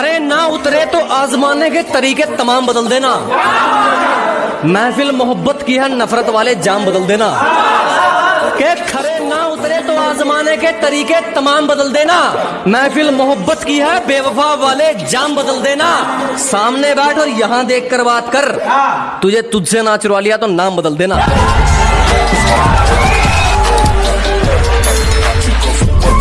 खरे ना उतरे तो आजमाने के तरीके तमाम बदल देना। महफिल मोहब्बत की है, नफरत वाले जाम बदल देना। के खरे ना उतरे तो आजमाने के तरीके तमाम बदल देना। महफिल मोहब्बत की है, बेवफा वाले जाम बदल देना। सामने बैठ और यहाँ देख कर बात कर। तुझे तुझसे ना चुरा लिया तो नाम बदल देना।